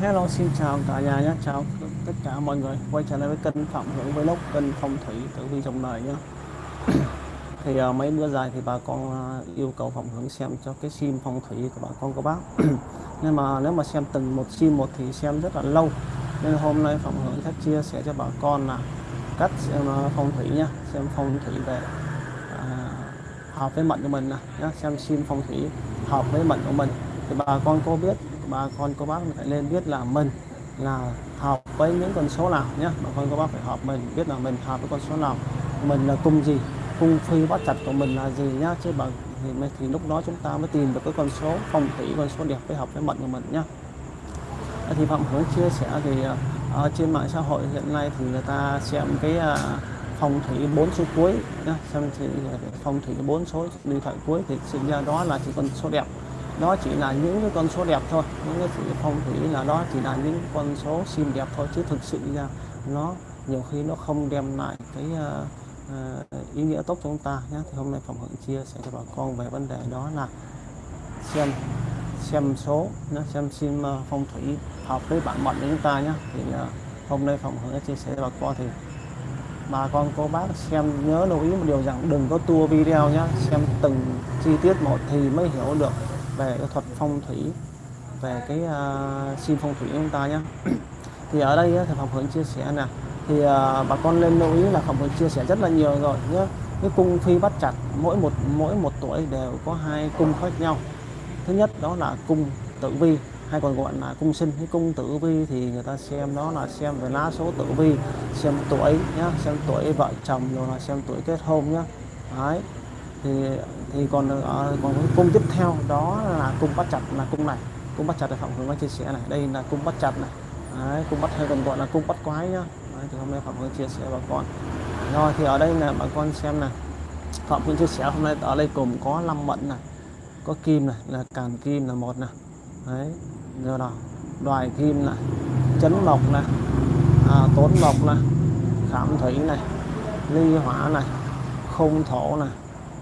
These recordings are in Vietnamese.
Hello xin chào cả nhà nhé. Chào tất cả mọi người. Quay trở lại với kênh Phạm Hưởng Vlog kênh phong thủy tử vi trong đời nhé. Thì uh, mấy bữa dài thì bà con uh, yêu cầu Phạm Hưởng xem cho cái sim phong thủy của bà con có bác. Nhưng mà nếu mà xem từng một sim một thì xem rất là lâu. Nên hôm nay Phạm Hưởng sẽ chia sẻ cho bà con là cách xem uh, phong thủy nhé. Xem phong thủy về uh, hợp với mệnh của mình nè. xem sim phong thủy hợp với mệnh của mình. Thì bà con cô biết bà con cô bác phải nên biết là mình là hợp với những con số nào nhé. Bà con cô bác phải hợp mình biết là mình hợp với con số nào. Mình là cung gì cung phi bắt chặt của mình là gì nhá. Chứ bằng thì, thì lúc đó chúng ta mới tìm được cái con số phong thủy con số đẹp với hợp với mệnh của mình nhá. Thì phạm hướng chia sẻ thì ở trên mạng xã hội hiện nay thì người ta xem cái ờ, phong thủy bốn số cuối nhá. Xem thì ờ, phong thủy bốn số điện thoại cuối thì sinh ra đó là chỉ con số đẹp đó chỉ là những cái con số đẹp thôi. Những cái sự phong thủy là đó chỉ là những con số xinh đẹp thôi chứ thực sự ra nó nhiều khi nó không đem lại cái uh, uh, ý nghĩa tốt cho chúng ta nhé. Thì hôm nay phòng hưởng chia sẻ cho bà con về vấn đề đó là xem xem số nó xem sim uh, ờ, phong thủy hợp với bản mệnh của chúng ta nhé. Thì uh, hôm nay phòng hưởng chia sẻ cho bà con thì bà con cô bác xem nhớ lưu ý một điều rằng đừng có tua video nhé xem từng chi tiết một thì mới hiểu được về cái thuật phong thủy về cái uh, sim phong thủy của chúng ta nhé thì ở đây thì phòng hướng chia sẻ nè. Thì uh, bà con lên lưu ý là phòng hướng chia sẻ rất là nhiều rồi nhé cái cung phi bắt chặt mỗi một mỗi một tuổi đều có hai cung khác nhau. Thứ nhất đó là cung tử vi hay còn gọi là cung sinh. Cái cung tử vi thì người ta xem đó là xem về lá số tử vi xem tuổi nhá xem tuổi vợ chồng rồi là xem tuổi kết hôn nhá. Đấy. Thì thì còn ờ, còn cái cung tiếp theo đó là cung bắt chặt là cung này. Cung bắt chặt là phạm hướng chia sẻ này. Đây là cung bắt chặt này. Đấy, cung bắt hay còn gọi là cung bắt quái nhá. Đấy, thì hôm nay phạm hướng chia sẻ bà con. Rồi thì ở đây là bà con xem này phạm hướng chia sẻ hôm nay ở đây cùng có năm mận này có kim này là càn kim là một này. Đấy rồi nào đoài kim này chấn mộc này à, tốn mộc này khảm thủy này ly hỏa này không thổ này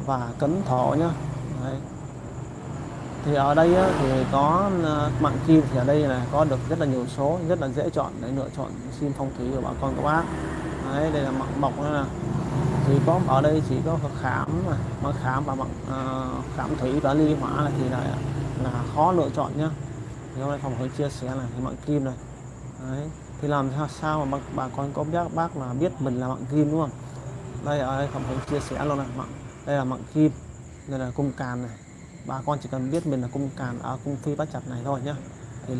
và cấn thổ nhá. Đấy. thì ở đây á, thì có ờ, mạng kim thì ở đây là có được rất là nhiều số rất là dễ chọn để lựa chọn sim phong thủy của bà con các bác. Đấy, đây là mạng mộc nữa nè. Thì có ở đây chỉ có khám mà khám và mạng uh, khám thủy và ly hỏa này thì là là khó lựa chọn nhá. Thì hôm nay phòng hướng chia sẻ này thì mạng kim này. Đấy. thì làm sao sao mà bà, bà con có biết bác là biết mình là mạng kim đúng không? Đây ở đây phòng hướng chia sẻ luôn này mạng đây là mạng kim đây là cung càn này. Bà con chỉ cần biết mình là cung càn ở cung phi bắt chặt này thôi nhá. Thì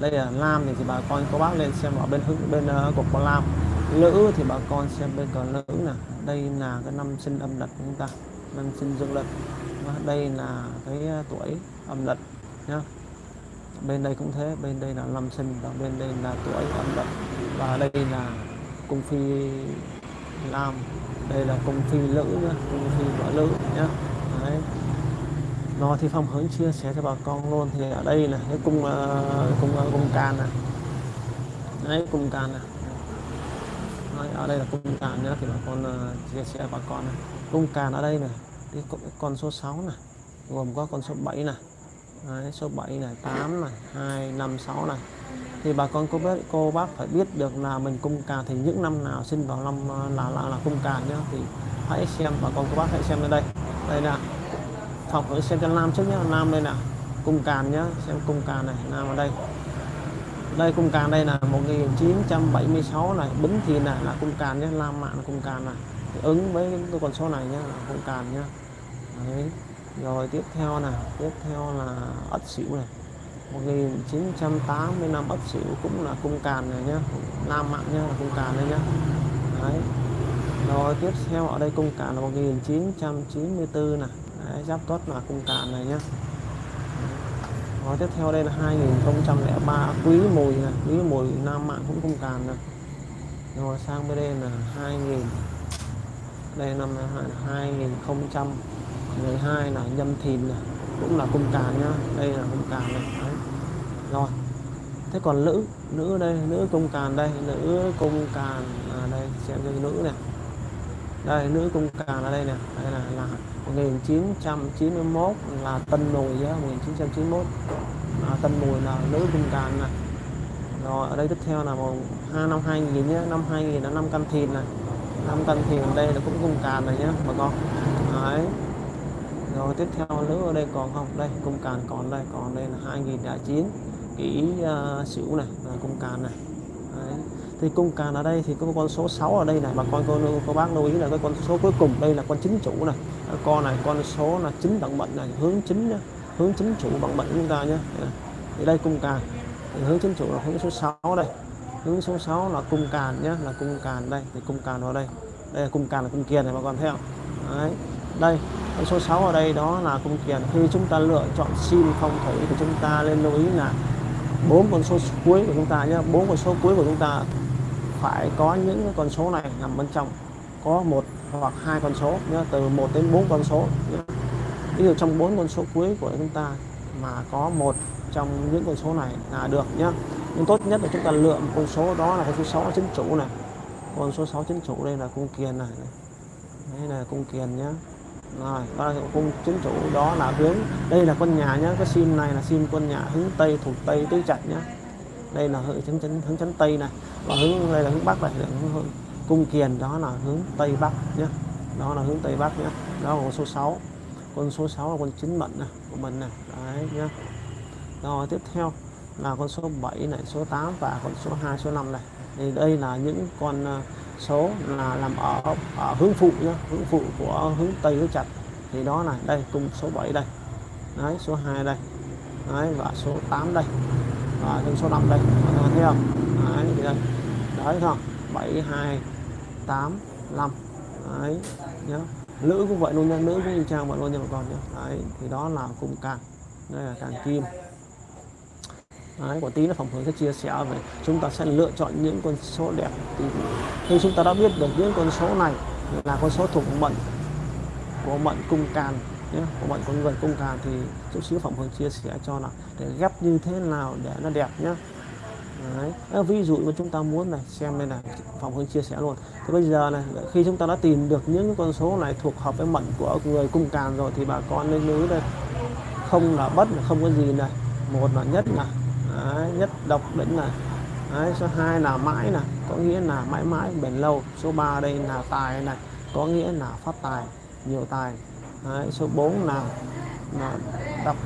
đây là lam thì, thì bà con có bác lên xem ở bên hướng bên ờ, uh, cục con lam. Lữ thì bà con xem bên cờ lữ nè. Đây là cái năm sinh âm lịch của chúng ta năm sinh dương lịch. Và đây là cái ờ, tuổi âm lịch nhá. Bên đây cũng thế bên đây là năm sinh và bên đây là tuổi âm lịch. Và đây là cung phi lam đây là công ty lữ nhá công ty vợ lữ nhá. Đấy. Nó thì phong hướng chia sẻ cho bà con luôn. Thì ở đây là cái cung uh, cung uh, cung can này. Đấy cung can này. Đấy, ở đây là cung can nhá thì bà con uh, chia sẻ bà con này. Cung can ở đây này cái con số 6 này gồm có con số 7 này. Đấy, số 7 này 8 này 2 5 6 này. Thì bà con cô biết cô bác phải biết được là mình cung cà thì những năm nào sinh vào năm ờ, là là, là cung cà nhá thì hãy xem bà con cô bác hãy xem lên đây. Đây nè học phải xem cho nam trước nhá. Nam đây nè cung càn nhá xem cung càn này nam ở đây. Đây cung càn đây là 1976 này bính thì này là cung càn nhé nam mạng cung càn này. Thì ứng với cái con số này nhá cung càn nhá. Đấy rồi tiếp theo là tiếp theo là ất xỉu này. 1980 năm Ất Sửu cũng là cung càn này nhá. Nam Mạng nhá là cung càn đây nhá. Đấy. Rồi tiếp theo ở đây cung càn là 1994 này Đấy, Giáp Tuất là cung càn này nhá. Rồi tiếp theo đây là 2003 Quý Mùi này. Quý Mùi Nam Mạng cũng cung càn này Rồi sang bên đây là 2000 Đây năm ngày hai là Nhâm Thìn này cũng là cung càn nhá. Đây là cung càn này. Đấy. rồi. Thế còn nữ nữ đây nữ cung càn đây nữ cung càn à, đây xem cho nữ này. Đây nữ cung càn ở đây nè. Đây là, là 1991 là tân mùi nhá 1991 à, tân mùi là nữ cung càn này. Rồi ở đây tiếp theo là một hai năm 2000 nhé năm 2000 là năm căn thìn này. Năm căn thìn đây là cũng cung càn này nhé bà con. Đấy rồi tiếp theo nữa ở đây còn không? Đây cung càn còn đây còn đây là 2009 kỷ uh, xỉu này là cung càn này. Đấy. thì cung càn ở đây thì có con số 6 ở đây này bà con cô, cô bác lưu ý là cái con số cuối cùng đây là con chính chủ này. À, con này con số là chính vận mệnh này hướng chính nhá hướng chính chủ bằng mệnh chúng ta nhé thì đây cung càn. Thì hướng chính chủ là hướng số 6 đây. Hướng số 6 là cung càn nhé là cung càn đây thì cung càn vào đây. Đây là cung càn là cung kiền này bà con thấy không? Đấy. Đây con số 6 ở đây đó là cung kiền khi chúng ta lựa chọn sim phong thủy thì chúng ta nên lưu ý là bốn con số cuối của chúng ta nhé. Bốn con số cuối của chúng ta phải có những con số này nằm bên trong. Có một hoặc hai con số nhé, từ 1 đến 4 con số nhé. ví dụ trong bốn con số cuối của chúng ta mà có một trong những con số này là được nhé. Nhưng tốt nhất là chúng ta lựa một con số đó là con số 6 chính chủ này. Con số 6 chính chủ đây là cung kiền này đây là cung kiền nhé rồi đó là cung chính chủ đó là hướng. Đây là con nhà nhé cái sim này là sim con nhà hướng tây thuộc tây tứ trạch nhé đây là hướng chấn chấn hướng chấn tây này. Và hướng đây là hướng bắc này là hướng, hướng cung kiền đó là hướng tây bắc nhé đó là hướng tây bắc nhé đó là con số 6 con số 6 là con chính mệnh này của mình này. Đấy nhé rồi tiếp theo là con số 7 này số 8 và con số 2 số 5 này. Thì đây là những con uh, số là làm ở, ở hướng phụ nhá hướng phụ của hướng tây hướng chặt thì đó là đây cung số 7 đây. Đấy số 2 đây. Đấy và số 8 đây. Và thêm số 5 đây. Các bạn thấy không? Đấy thì đây. Đấy không? 7 2 8 5 đấy nhá nữ cũng vậy luôn nha nữ cũng y chang vậy luôn nha bà con nhé. Đấy thì đó là cung càng. Đây là càng kim. Đấy, của tí là phòng hướng sẽ chia sẻ về chúng ta sẽ lựa chọn những con số đẹp thì khi chúng ta đã biết được những con số này là con số thuộc mệnh của mệnh cung can nhé của mệnh con người cung can thì chút xíu phòng hướng chia sẻ cho là để ghép như thế nào để nó đẹp nhé. Đấy. À, ví dụ mà chúng ta muốn này xem đây này phòng hướng chia sẻ luôn. Thì bây giờ này khi chúng ta đã tìm được những con số này thuộc hợp với mệnh của người cung càn rồi thì bà con nên lưu đây. Không là bất không có gì này. Một là nhất là Đấy, nhất độc đỉnh này. Đấy, số 2 là mãi này. Có nghĩa là mãi mãi bền lâu. Số 3 đây là tài này. Có nghĩa là phát tài nhiều tài. Đấy, số 4 là, là đọc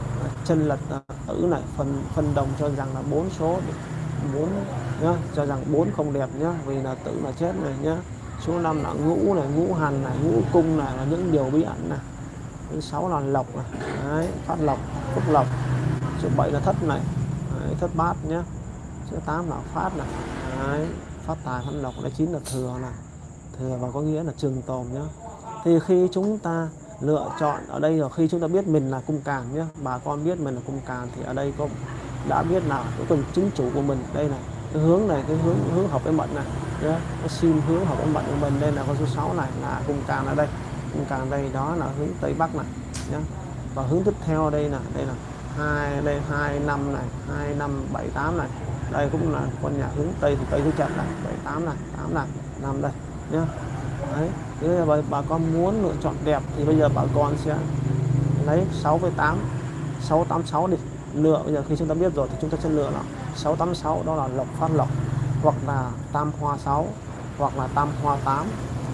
chân lật à, tử này. Phần phần đồng cho rằng là bốn số bốn nhá cho rằng bốn không đẹp nhá vì là tử là chết này nhá. Số 5 là ngũ này ngũ hành này ngũ cung này là những điều bí ẩn này. Thứ sáu là lộc này. Đấy, phát lộc phúc lộc. Số 7 là thất này. Đấy, thất bát nhé số 8 là phát này. Đấy, phát tài phát lộc là chín là thừa này. Thừa và có nghĩa là trường tồn nhé thì khi chúng ta lựa chọn ở đây rồi khi chúng ta biết mình là cung càn nhé bà con biết mình là cung càn thì ở đây có đã biết là cái tuần chính chủ của mình. Đây này cái hướng này cái hướng hướng hợp với mệnh này nhé cái sim hướng hợp với mệnh của mình. Đây là con số 6 này là cung càn ở đây. Cung càn đây đó là hướng tây bắc này nhé và hướng tiếp theo đây là đây là hai đây hai năm này. Hai năm bảy tám này. Đây cũng là con nhà hướng tây thì tây thứ chặt này. Bảy tám này tám này năm đây nhá. Đấy thế là bà, bà con muốn lựa chọn đẹp thì bây giờ bà con sẽ lấy 6 với 8 686 đi. Lựa bây giờ khi chúng ta biết rồi thì chúng ta sẽ lựa là 686 đó là lộc phát lộc. Hoặc là tam hoa 6 hoặc là tam hoa 8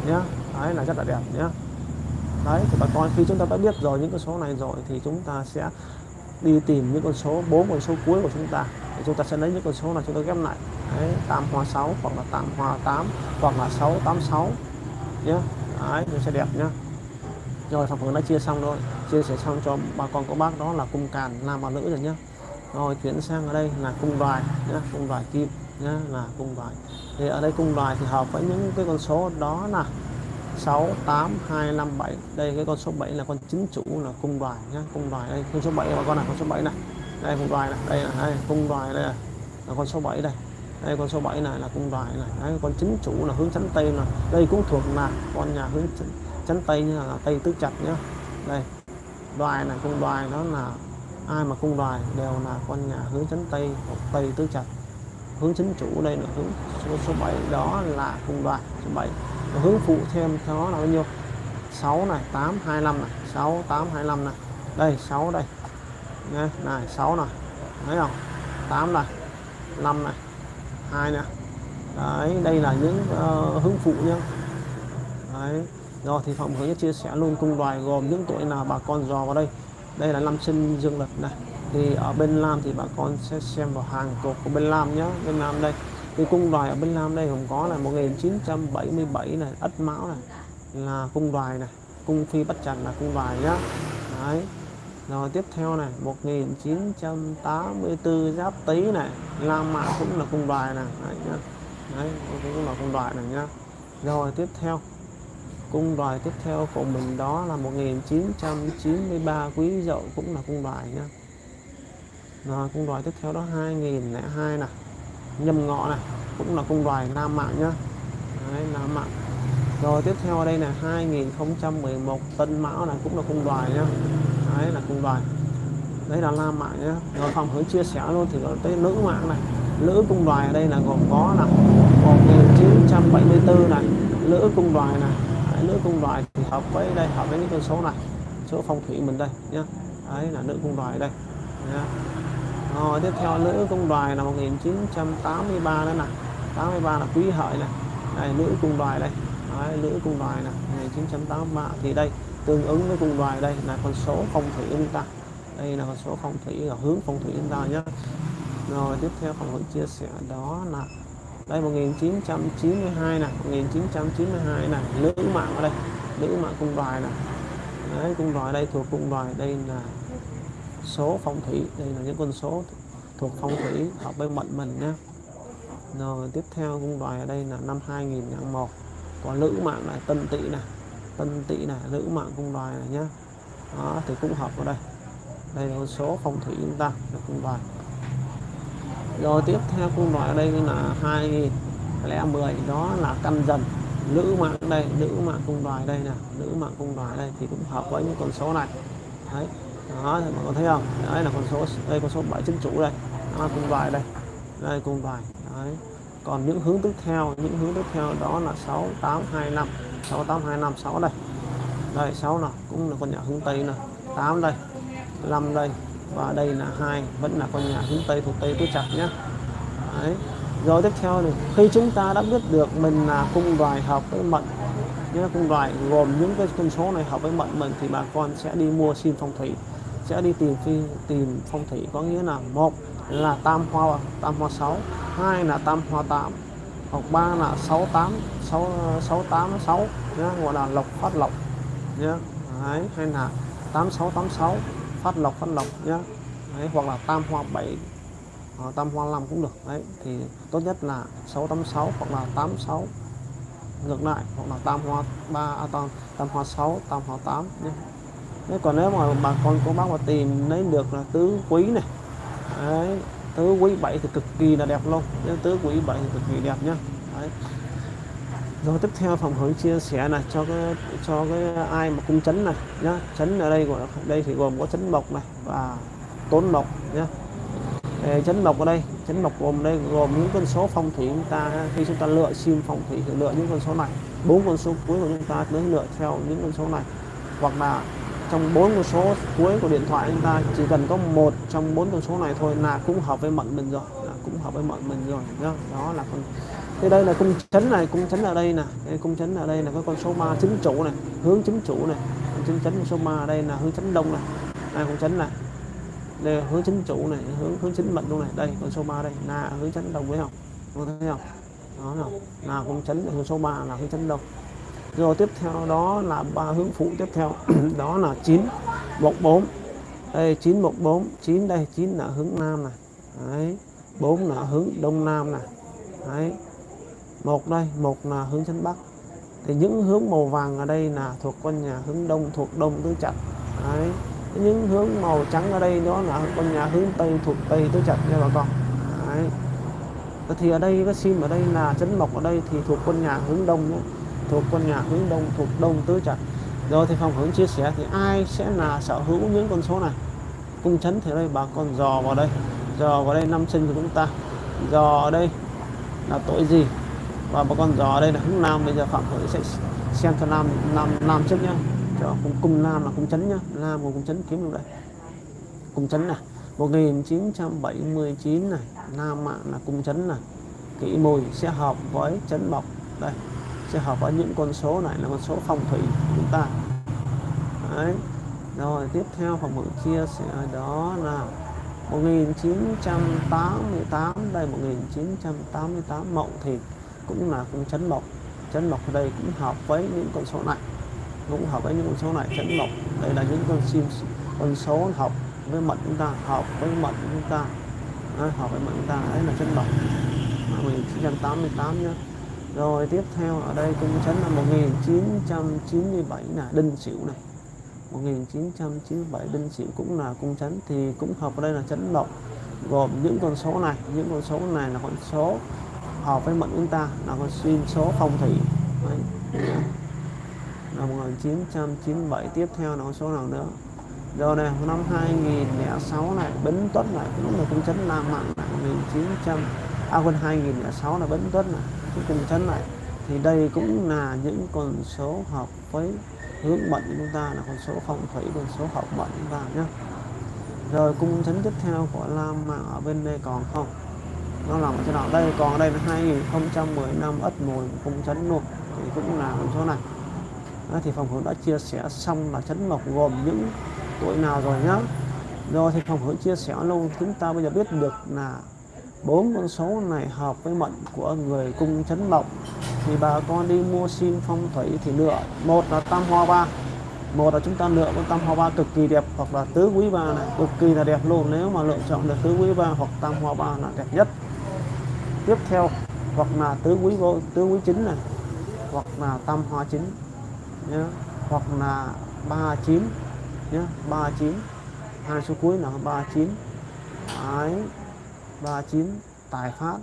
nhé đấy là rất là đẹp nhé đấy thì bà con khi chúng ta đã biết rồi những cái số này rồi thì chúng ta sẽ đi tìm những con số bốn con số cuối của chúng ta. Thì chúng ta sẽ lấy những con số này chúng ta ghép lại. Đấy, 8 hoa 6 hoặc là 8 hoa 8 hoặc là 686 nhé đấy nó sẽ đẹp nhá. Rồi thằng phượng đã chia xong rồi. Chia sẻ xong cho bà con cô bác đó là cung càn nam và nữ rồi nhá. Rồi chuyển sang ở đây là cung đoài nhá cung đoài kim nhá là cung đoài. Thì ở đây cung đoài thì hợp với những cái con số đó là 6 8 2 5 7 đây cái con số 7 là con chính chủ là cung đoài nhá. Cung đoài đây con số 7 bà con này con số 7 này. Đây cung đoài này. Đây là đây cung đoài đây là, là con số 7 đây. Đây con số 7 này là cung đoài này. Đấy, con chính chủ là hướng chánh tây là đây cũng thuộc là con nhà hướng chánh tây như là tây tứ chặt nhá. Đây đoài này cung đoài nó là ai mà cung đoài đều là con nhà hướng chánh tây hoặc tây tứ chặt hướng chính chủ đây là hướng số, số 7 đó là cung đoài số 7 hướng phụ thêm theo nó là bao nhiêu? 6 này 8 25 này. 6 8 25 này. Đây 6 đây. Nghe, này 6 này. Thấy không? 8 này 5 này 2 nè đấy đây là những uh, hướng phụ nhá. Đấy rồi thì phòng hướng chia sẻ luôn cung đoài gồm những tuổi nào bà con dò vào đây. Đây là năm sinh dương lịch này thì ở bên nam thì bà con sẽ xem vào hàng cột của bên nam nhé bên nam đây thì cung đoài ở bên nam đây cũng có là 1977 này ất mão này là cung đoài này cung phi bất trần là cung đoài nhá. Đấy. Rồi tiếp theo này 1984 giáp tý này la mã cũng là cung đoài này. Đấy, nhá. đấy cũng là cung đoài này nhá. Rồi tiếp theo cung đoài tiếp theo của mình đó là 1993 quý dậu cũng là cung đoài nhá rồi cung đoài tiếp theo đó 2002 này nhâm ngọ này cũng là cung đoài nam mạng nhá. Đấy, nam mạng. Rồi tiếp theo ở đây là 2011 tân mão này cũng là cung đoài nhá. Đấy là cung đoài. Đấy là nam mạng nhá. Rồi phòng hướng chia sẻ luôn thì có tới nữ mạng này. Nữ cung đoài ở đây là gồm có là 1974 này. Nữ cung đoài này đấy, nữ cung đoài thì hợp với đây hợp với những con số này. Số phong thủy mình đây nhá. Đấy là nữ cung đoài đây. Nhá. Rồi tiếp theo nữ cung đoài là 1983 đó nè. 83 là quý hợi này đây nữ cung đoài đây. Đấy, nữ cung đoài này 1983 thì đây tương ứng với cung đoài đây là con số phong thủy chúng ta. Đây là con số phong thủy ở hướng phong thủy chúng ta nhé. Rồi tiếp theo phòng hướng chia sẻ đó là đây 1992 này 1992 này nữ mạng ở đây nữ mạng cung đoài này đấy cung đoài đây thuộc cung đoài đây là số phong thủy, đây là những con số thuộc phong thủy hợp với mệnh mình nhé. Rồi tiếp theo cung đoài ở đây là năm 2001 có nữ mạng là tân tỵ này tân tỵ này nữ mạng cung đoài này nhá đó, thì cũng hợp vào đây. Đây là con số phong thủy chúng ta, là cung đoài. Rồi tiếp theo cung đoài ở đây là 2010 đó là căn dần. Nữ mạng đây nữ mạng cung đoài đây nè nữ mạng cung đoài đây thì cũng hợp với những con số này. Đấy đó, thì mọi người thấy không? Đấy là con số đây, con số 7 chính chủ đây. Đó, cùng cung đây. Đây, cùng đoài đấy. Còn những hướng tiếp theo, những hướng tiếp theo đó là 6825 68256 đây. Đây 6 là cũng là con nhà hướng Tây này 8 đây 5 đây, và đây là hai, vẫn là con nhà hướng Tây thuộc Tây tứ chặt nhé đấy. Rồi tiếp theo thì, khi chúng ta đã biết được mình là cung đoài hợp với mệnh nhé cung đoài gồm những cái con số này hợp với mệnh mình, thì bà con sẽ đi mua sim phong thủy sẽ đi tìm phi tìm phong thủy có nghĩa là một là tam hoa tam hoa 6 hai là tam hoa 8 hoặc ba là 68 6 686 nhé gọi là lộc phát lộc nhé Đấy, hay là 8686 phát lộc phát lộc nhé Đấy, hoặc là tam hoa 7 hoặc ờ, tam hoa 5 cũng được. Đấy thì tốt nhất là 686 hoặc là 86 ngược lại hoặc là tam hoa 3 à, tam, tam hoa 6 tam hoa 8 nhé Thế còn nếu mà bà con cô bác mà tìm lấy được là tứ quý này đấy, tứ quý 7 thì cực kỳ là đẹp luôn nếu tứ quý 7 thì cực kỳ đẹp nhá. Đấy. rồi tiếp theo phòng hướng chia sẻ này cho cái cho cái ai mà cung chấn này nhá. Chấn ở đây gọi đây thì gồm có chấn mộc này và tốn mộc nhá. Chấn mộc ở đây chấn mộc gồm đây gồm những con số phong thủy chúng ta khi chúng ta lựa sim phong thủy thì lựa những con số này bốn con số cuối của chúng ta mới lựa theo những con số này. Hoặc là trong bốn con số cuối của điện thoại chúng ta chỉ cần có một trong bốn con số này thôi là cũng hợp với mệnh mình rồi là cũng hợp với mệnh mình rồi đó, đó là con thế đây là cung chấn này cung chấn ở đây nè. Cung chấn ở đây là cái con số 3 chính chủ này hướng chính chủ này. Cung chấn số 3 ở đây là hướng chấn đông này. Này cung chấn này. Đây hướng chính chủ này hướng hướng chính mệnh luôn này. Đây con số 3 đây là hướng chấn đông với không? Có thấy không? Đó nào là cung chấn hướng số 3 là hướng chấn đông rồi tiếp theo đó là ba hướng phụ tiếp theo. Đó là 9 14 đây 914 9 đây 9 là hướng nam này đấy 4 là hướng đông nam này đấy một đây một là hướng chân bắc. Thì những hướng màu vàng ở đây là thuộc con nhà hướng đông, thuộc đông tứ chặt. Đấy, những hướng màu trắng ở đây đó là con nhà hướng tây, thuộc tây tứ chặt nha bà con. Đấy. Thì ở đây, cái sim ở đây là chấn mộc ở đây thì thuộc con nhà hướng đông nhé thuộc con nhà hướng đông, thuộc đông tứ trạch. Rồi thì phòng hướng chia sẻ thì ai sẽ là sở hữu những con số này? Cung chấn thì đây bà con dò vào đây. Dò vào đây năm sinh của chúng ta. Dò ở đây là tuổi gì? Và bà con dò ở đây là hướng nam. Bây giờ phạm hữu sẽ xem cho nam nam nam trước nhá. Cho cung cung nam là cung chấn nhá. Nam của cung chấn kiếm được đây. Cung chấn này. 1979 này. Nam mạng là cung chấn này. Kỷ mùi sẽ hợp với chấn mộc đây sẽ hợp với những con số này là con số phong thủy của chúng ta. Đấy. rồi tiếp theo phòng mượn chia sẻ đó là 1988 đây 1988 mậu thì cũng là cũng chấn mộc. Chấn mộc ở đây cũng hợp với những con số này. Cũng hợp với những con số này chấn mộc. Đây là những con sim con số hợp với mệnh chúng ta hợp với mệnh chúng ta. Đấy, hợp với mệnh chúng ta đấy là chấn mộc. 1988 nhé rồi tiếp theo ở đây cung chấn là 1997 là đinh sửu này. 1997 đinh sửu cũng là cung chấn thì cũng hợp ở đây là chấn động gồm những con số này. Những con số này là con số hợp với mệnh chúng ta, là con xuyên số phong thủy. Đấy. là 1997 tiếp theo là con số nào nữa? Rồi này năm 2006 này, Bính Tuất này, cũng là cung chấn Nam Mạng này. 1900 à quên 2006 là Bính Tuất này cái cung chấn lại thì đây cũng là những con số hợp với hướng mệnh của chúng ta là con số phong thủy con số hợp mệnh chúng ta nhé rồi cung chấn tiếp theo của Lam Mạng ở bên đây còn không? Nó nằm ở trên nào đây còn ở đây là 2010 năm ất mùi cung chấn luôn. Thì cũng là con số này. Đó, thì phòng hướng đã chia sẻ xong là chấn mộc gồm những tuổi nào rồi nhá. Rồi thì phòng hướng chia sẻ luôn chúng ta bây giờ biết được là bốn con số này hợp với mệnh của người cung chấn mộc. Thì bà con đi mua xin phong thủy thì lựa. Một là tam hoa ba. Một là chúng ta lựa con tam hoa ba cực kỳ đẹp hoặc là tứ quý ba này. Cực kỳ là đẹp luôn, nếu mà lựa chọn được tứ quý ba hoặc tam hoa ba là đẹp nhất. Tiếp theo, hoặc là tứ quý vô, tứ quý chính này, hoặc là tam hoa chính nhé hoặc là ba chín nhé ba chín. Hai số cuối là ba chín. Ấy 39 tài phát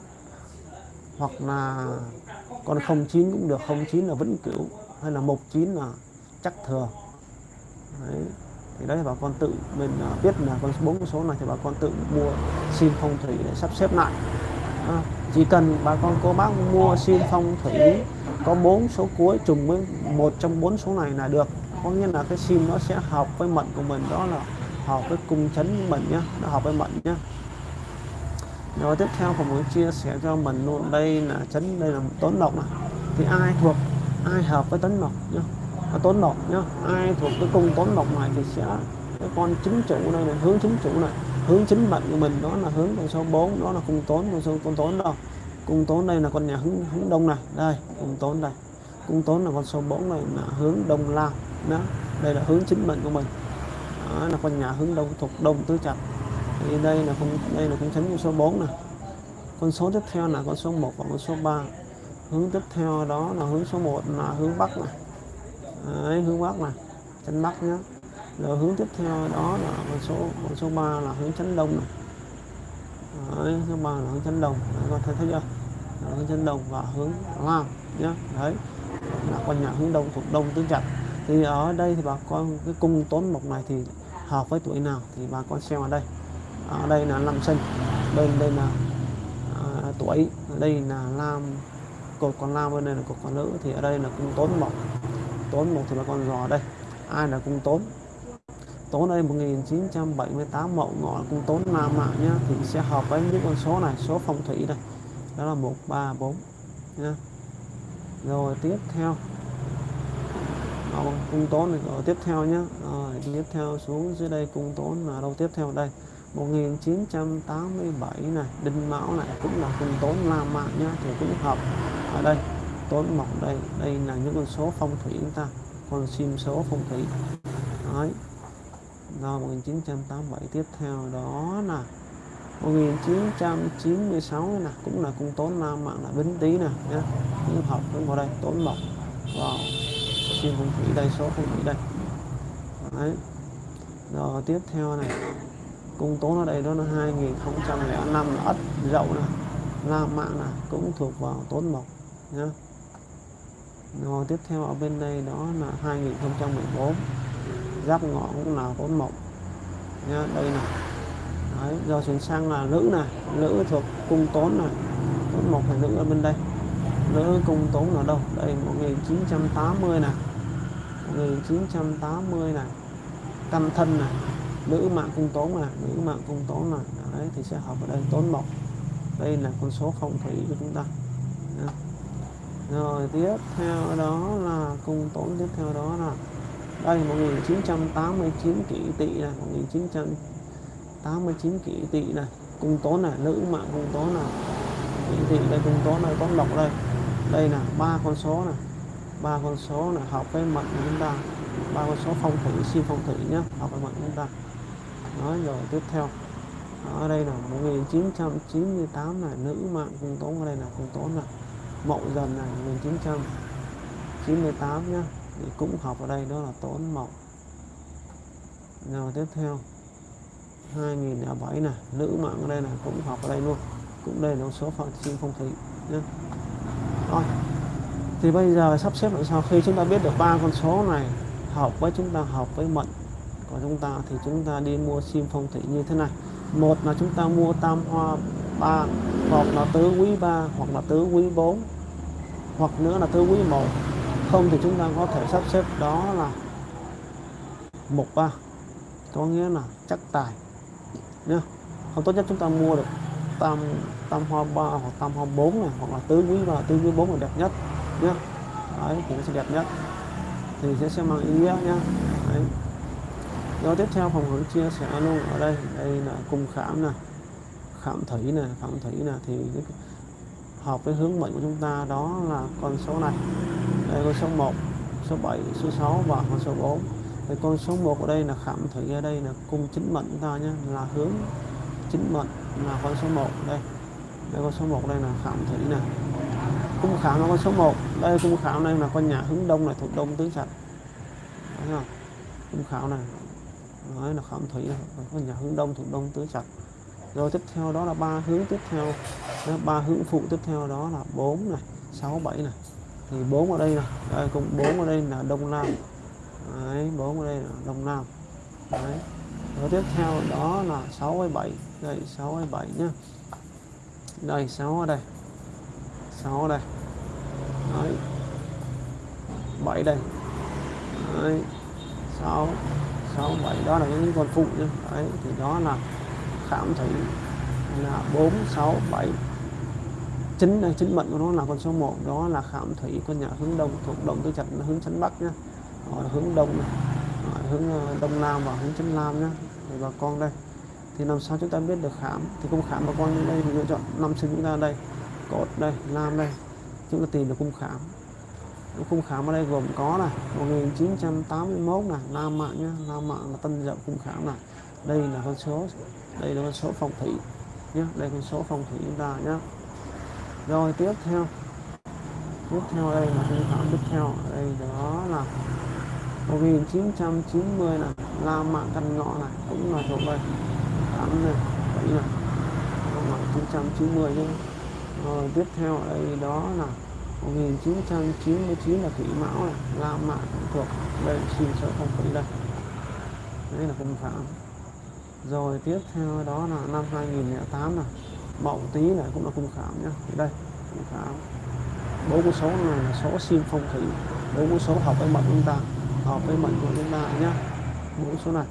hoặc là con 09 cũng được 09 là vẫn cửu hay là 19 là chắc thừa. Đấy thì đấy bà con tự mình à, biết là con bốn số này thì bà con tự mua xin phong thủy để sắp xếp lại. À, chỉ cần bà con cô bác mua xin phong thủy có bốn số cuối trùng với một trong bốn số này là được. Có nghĩa là cái sim nó sẽ hợp với mệnh của mình đó là hợp với cung chấn của mình nhé nó hợp với mệnh nhé rồi tiếp theo ผม muốn chia sẻ cho mình luôn đây là chấn đây là tốn độc này thì ai thuộc ai hợp với tấn độc nhá? À, tốn độc nhá ai thuộc cái cung tốn độc này thì sẽ cái con chính chủ này, này hướng chính chủ này hướng chính mệnh của mình đó là hướng con số 4 đó là cung tốn con số con tốn đâu? Cung tốn đây là con nhà hướng hướng đông này đây cung tốn đây. Cung tốn là con số 4 này là hướng đông lao đó đây là hướng chính mệnh của mình. Đó là con nhà hướng đông thuộc đông tứ trạch thì đây là con đây là con chấn con số 4 này con số tiếp theo là con số 1 và con số 3 hướng tiếp theo đó là hướng số 1 là hướng bắc này Đấy, hướng bắc này chân bắc nhé rồi hướng tiếp theo đó là con số con số 3 là hướng chấn đông này Đấy, số 3 là hướng chấn đông. Đấy, con thấy thấy chưa? Là hướng chấn đông và hướng nam nhé đấy. Là con nhà hướng đông thuộc đông tứ trạch. Thì ở đây thì bà con cái cung tốn mộc này thì hợp với tuổi nào thì bà con xem ở đây ở đây là năm sinh. Bên đây là à, tuổi. Ở đây là lam cột còn lam bên đây là cột còn nữ. Thì ở đây là cung tốn một. Tốn một thì là con giò đây. Ai là cung tốn? Tốn đây 1978 mậu ngọ cung tốn nam mạng nhá. Thì sẽ hợp với những con số này số phong thủy đây. Đó là 134 nhá. Rồi tiếp theo. Cung tốn này rồi tiếp theo nhá. Rồi tiếp theo xuống dưới đây cung tốn là đâu tiếp theo đây? 1987 này, đinh mão này, cũng là cung tốn nam mạng nhá, thì cũng hợp ở đây. Tốn mộc đây đây là những con số phong thủy chúng ta, con sim số phong thủy. Đấy. Rồi 1987 tiếp theo đó là 1996 này cũng là cung tốn nam mạng là bính tý nè nhé cũng hợp đúng vào đây, tốn mộc vào sim phong thủy đây, số phong thủy đây. Đấy. rồi, tiếp theo này cung tốn ở đây đó là 2005 là ất dậu này nam mạng này cũng thuộc vào tốn mộc nhá. Rồi tiếp theo ở bên đây đó là 2014 giáp ngọ cũng là tốn mộc nha đây này Đấy, giờ chuyển sang là nữ này nữ thuộc cung tốn này tốn mộc phải nữ ở bên đây. Nữ cung tốn ở đâu? Đây 1980 này 1980 này căn thân này nữ mạng cung tốn mà, nữ mạng cung tốn mà đấy, thì sẽ hợp ở đây tốn mộc đây là con số phong thủy của chúng ta. Rồi, tiếp theo đó là cung tốn tiếp theo đó là, đây 1989 kỷ tỵ này 1989 kỷ tỵ này. Cung tốn này, nữ mạng cung tốn này. Kỷ tỵ đây cung tốn này, tốn lộc đây. Đây là ba con số này. Ba con số là hợp với mệnh của chúng ta. Ba con số phong thủy, siêu phong thủy nhé học với mệnh chúng ta đó, rồi tiếp theo. Ở đây là 1998 này. Nữ mạng cung tốn, ở đây là cung tốn là mậu dần này 1998 nhá. Thì cũng học ở đây, đó là tốn mậu. Rồi tiếp theo 2007 này. Nữ mạng ở đây là cũng học ở đây luôn. Cũng đây là số phận siêu phong thủy nhé rồi, thì bây giờ sắp xếp làm sao khi chúng ta biết được ba con số này, hợp với chúng ta hợp với mệnh của chúng ta thì chúng ta đi mua sim phong thủy như thế này. Một là chúng ta mua tam hoa ba, hoặc là tứ quý ba, hoặc là tứ quý bốn, hoặc nữa là tứ quý một. Không thì chúng ta có thể sắp xếp đó là một ba. Có nghĩa là chắc tài. Nhá. Không, tốt nhất chúng ta mua được tam tam hoa ba, hoặc tam hoa bốn này, hoặc là tứ quý ba, tứ quý bốn là đẹp nhất. Nhá. Đấy, thì nó sẽ đẹp nhất. Thì sẽ sẽ mang ý nghĩa nhá rồi tiếp theo phòng hướng chia sẻ luôn. Ở đây đây là cung khảm nè. Khảm thủy nè, khảm thủy nè. Thì hợp với hướng mệnh của chúng ta đó là con số này. Đây, con số 1 số 7 số 6 và con số 4 thì con số 1 ở đây là khảm thủy, ở đây là cung chính mệnh chúng ta nhé, là hướng chính mệnh là con số 1 đây đây con số 1 đây là khảm thủy nè. Cung khảm là con số 1 đây, cung khảm đây là con nhà hướng đông này, thuộc đông tứ sạch. Thấy không? Cung khảm này đấy là khảm thủy có nhà hướng đông, thuộc đông tứ trạch. Rồi tiếp theo đó là ba hướng tiếp theo. Ba hướng phụ tiếp theo đó là 4 này 6 7 này. Thì 4 ở đây này đây cũng 4 ở đây là đông nam. Đấy 4 ở đây là đông nam. Đấy. Rồi tiếp theo đó là 6 hay 7 đây 6 hay 7 nhá. Đây 6 ở đây. 6 ở đây. Đấy. 7 đây. Đấy. 6 6 7 đó là những con phụ nhá đấy, thì đó là khảm thấy là 4 6 7 chính đây chính mệnh của nó là con số 1 đó là khảm thủy con nhà hướng đông, thuộc động tư trạch hướng chánh bắc nhá. Rồi hướng đông này rồi hướng ờ, đông nam và hướng chánh nam nhá. Thì bà con đây, thì làm sao chúng ta biết được khảm? Thì cung khảm bà con đây thì lựa chọn năm sinh chúng ta đây. Cột đây nam đây, chúng ta tìm được cung khảm cung khảm ở đây gồm có này 1981 này, nam mạng nhá, nam mạng là tân dậu cung khảm này. Đây là con số, đây là con số phong thủy nhé đây con số phong thủy chúng ta nhé rồi, tiếp theo. Tiếp theo đây là khung khảm tiếp theo. Đây đó là 1990 này, nam mạng Căn Ngọ này, cũng là thuộc đây. 8 này 7 này. 1990 nhé rồi, tiếp theo đây đó là 1999 là Thủy Mão này, La Mã thuộc đây xin số phong thủy đây đây là cung phạm. Rồi tiếp theo đó là năm 2008 này, mậu tí này cũng là cung khảm nhá. Đây cung khảm bốn con số này là số sim phong thủy bốn con số hợp với mệnh chúng ta hợp với mệnh của chúng ta nhá. Bốn số này.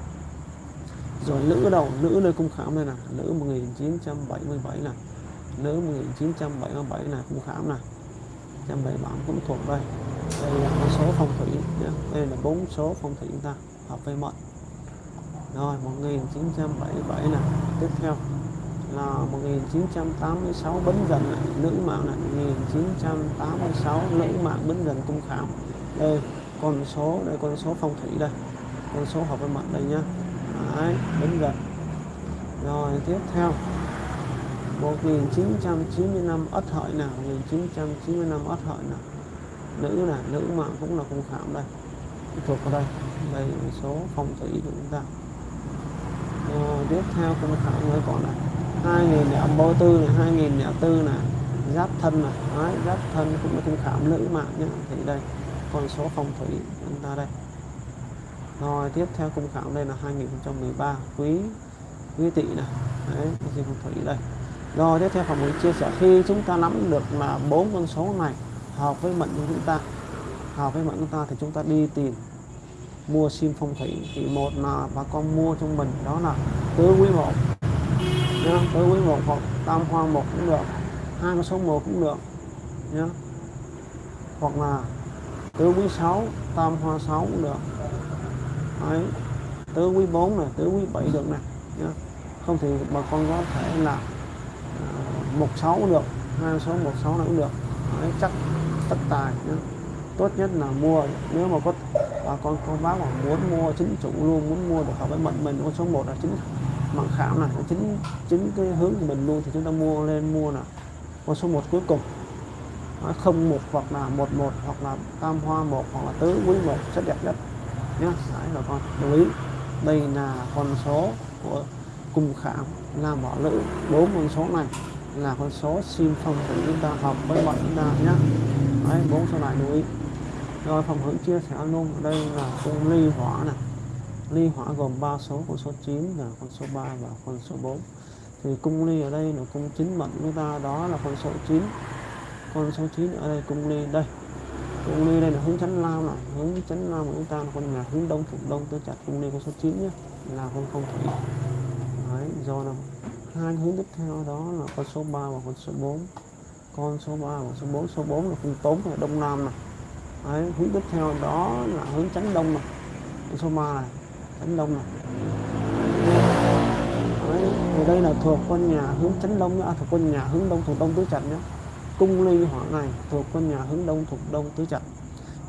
Rồi nữ đầu nữ nơi cung khảm đây là nữ 1977 này nữ 1977 này cung khảm này 177 cũng thuộc đây. Đây là con số phong thủy nhé đây là bốn số phong thủy chúng ta hợp với mệnh. Rồi 1977 nè tiếp theo là 1986 bấn dần này, nữ mạng này 1986 nữ mạng bấn dần cung khảo. Đây con số đây con số phong thủy đây. Con số hợp với mệnh đây nhá. Đấy, bấn dần rồi tiếp theo 1995 ất hợi nào 1995 ất hợi nào. Nữ là nữ mạng cũng là cung khảm đây. Thuộc vào đây. Đây là số phong thủy của chúng ta. À, tiếp theo cung khảm mới còn này 2004 này 2004 này giáp thân này Đấy, giáp thân cũng là cung khảm nữ mạng nhé thì đây con số phong thủy chúng ta đây. Rồi tiếp theo cung khảm đây là 2013 quý quý tỵ này đấy phong thủy đây? Rồi, tiếp theo phòng mình chia sẻ, khi chúng ta nắm được là bốn con số này hợp với mệnh của chúng ta hợp với mệnh chúng ta thì chúng ta đi tìm mua sim phong thủy thì một là bà con mua trong mình, đó là tứ quý một nhá, tứ quý một hoặc tam hoa một cũng được, hai con số một cũng được, nhá. Hoặc là tứ quý sáu, tam hoa sáu cũng được. Đấy. tứ quý bốn này, tứ quý bảy được này nhá. Không thì bà con có thể là à, một sáu cũng được hai số một sáu cũng được. Đấy, chắc tất tài nhá. Tốt nhất là mua. Nếu mà có bà con có bác mà muốn mua chính chủ luôn muốn mua được hợp với mệnh mình con số 1 là chính mạng khảo này chính chính cái hướng của mình luôn thì chúng ta mua lên mua là con số 1 cuối cùng. Không một hoặc là một một hoặc là tam hoa một hoặc là tứ quý một rất đẹp nhất nhé đấy bà con lưu ý. Đây là con số của cung khảm, là bỏ nữ bốn con số này, là con số sim phòng thủy chúng ta học với bọn chúng ta nhé đấy bốn số này lưu ý. Rồi, phòng hưởng chia sẻ luôn, ở đây là cung ly hỏa này. Ly hỏa gồm 3 số, con số 9 là con số 3 và con số 4 thì cung ly ở đây là cung chính mệnh chúng ta, đó là con số 9 con số 9 ở đây, cung ly đây. Cung ly đây là hướng chánh lao này. Hướng chánh lao của chúng ta là con nhà hướng đông phục đông tôi chặt. Cung ly con số 9 nhé là con không thủy thấy do là hai hướng tiếp theo đó là con số 3 và con số 4 con số 3 và số 4 số 4 là phương tốn là đông nam này. Đấy, hướng tiếp theo đó là hướng tránh đông này. Con số 3 này tránh đông này. Đấy, thì đây là thuộc con nhà hướng tránh đông à, thuộc con nhà hướng đông thuộc đông tứ chặt nhé cung ly hỏa này thuộc con nhà hướng đông thuộc đông tứ chặt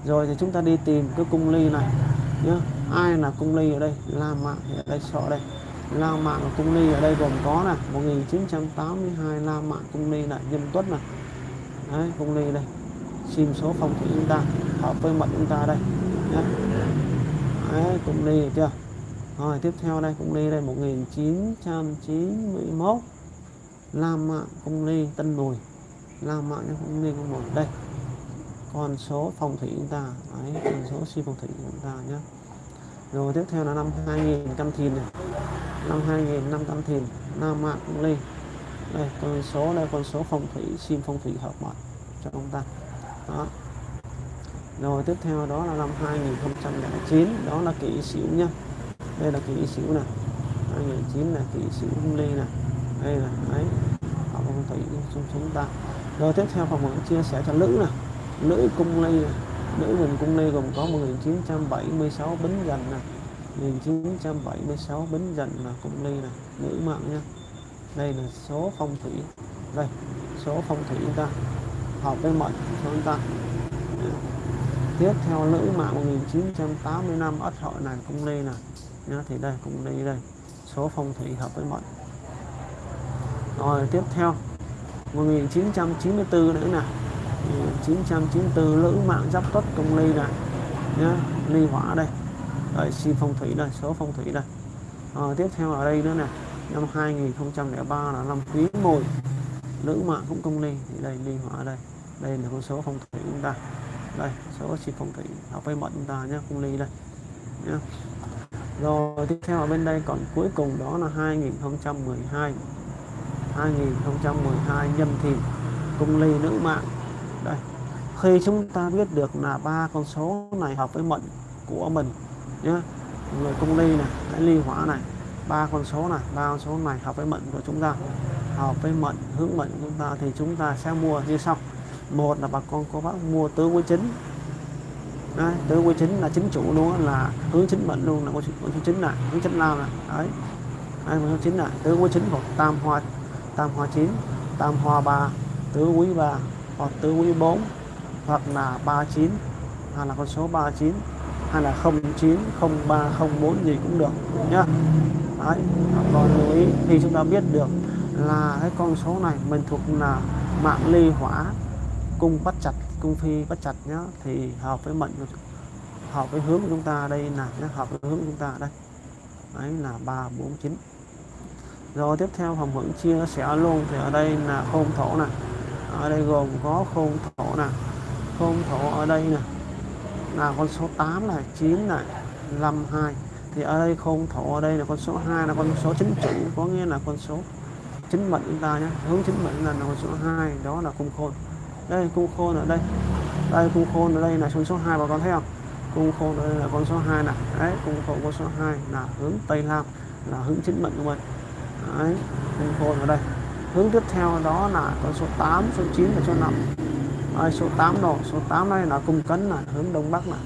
rồi thì chúng ta đi tìm cái cung ly này nhé ai là cung ly ở đây? La mạng ở đây sọ đây la mạng và cung ly ở đây gồm có là 1982 la mạng cung ly là nhâm tuất này đấy, cung ly đây. Sim số phong thủy chúng ta, hợp với mệnh chúng ta đây. Nhé đấy, cung ly được chưa? Rồi, tiếp theo đây, cung ly đây 1991 La Mạng Cung Ly Tân Mùi. La Mạng Cung Ly Cung Mùi, đây. Con số phong thủy chúng ta, đấy, con số si phong thủy chúng ta nhé rồi tiếp theo là năm 2000 cam thìn này. Năm 2000 năm cam thìn, nam Mạng cũng lên đây, con số đây, con số phong thủy, sim phong thủy hợp mệnh cho ông ta. Đó. Rồi tiếp theo đó là năm 2009 đó là kỷ sửu nhá đây là kỷ sửu này 2009 là kỷ sửu cung ly này đây là ấy phong thủy chúng chúng ta. Rồi tiếp theo phòng chia sẻ cho nữ này nữ cung ly này nữ vùng cung ly gồm có 1976 bính dần nè 1976 bính dần là cung ly này nữ mạng nha. Đây là số phong thủy. Đây, số phong thủy chúng ta. Hợp với mệnh cho chúng ta. Tiếp theo nữ mạng 1985 ất hợi này, cung ly nè. Nhá thì đây, cung ly đây. Số phong thủy hợp với mệnh. Rồi, tiếp theo. 1994 nữa nè. 1994 nữ mạng giáp tuất cung ly này. Nhá ly hỏa đây. Đấy, xin phong thủy đây số phong thủy đây. À, tiếp theo ở đây nữa nè. Năm 2003 là năm quý mùi. Nữ mạng cũng công ly thì đây ly hỏa đây. Đây là con số phong thủy chúng ta. Đây số xin phong thủy học với mệnh chúng ta nhé cung ly đây. Nhé rồi tiếp theo ở bên đây còn cuối cùng đó là 2012 2012 nhâm thìn cung ly nữ mạng đây. Khi chúng ta biết được là ba con số này hợp với mệnh của mình nhé người cung ly này cái ly hỏa này ba con số này ba con số này hợp với mệnh của chúng ta. Hợp với mệnh hướng mệnh của chúng ta thì chúng ta sẽ mua như sau. Một là bà con có bác mua tứ quý chính. Đấy, tứ quý chính là chính chủ luôn là hướng chính mệnh luôn là con số chính này hướng chính lao này. Đấy. Hai con số chính này tứ quý chính hoặc tam hoa tam hoa chín tam hoa ba tứ quý ba hoặc tứ quý bốn hoặc là ba chín hay là con số 39 hay là 09 03 04 gì cũng được nhá. Đấy còn lưu ý. Thì chúng ta biết được là cái con số này mình thuộc là mạng ly hỏa cung bắt chặt cung phi bắt chặt nhá. Thì hợp với mệnh hợp với hướng của chúng ta đây là nhá, hợp với hướng của chúng ta đây. Ấy là ba bốn chín. Rồi tiếp theo hồng hưởng chia sẻ luôn thì ở đây là khôn thổ này ở đây gồm có khôn thổ nè. Khôn thổ ở đây nè. Là con số 8 này 9 này 52 thì ở đây khôn thổ ở đây là con số 2 là con số chính chủ có nghĩa là con số chính mệnh chúng ta nhé. Hướng chính mệnh là con số 2 đó là cung khôn. Đây cung khôn ở đây. Đây cung khôn ở đây là con số 2 bà con thấy không? Cung khôn ở đây là con số 2 này đấy cung khôn con số 2 là hướng tây nam là hướng chính mệnh của mình. Đấy, cung khôn ở đây hướng tiếp theo đó là con số 8 số 9 và số 5 đây, số 8 độ số 8 đây là cung cấn là hướng đông bắc này.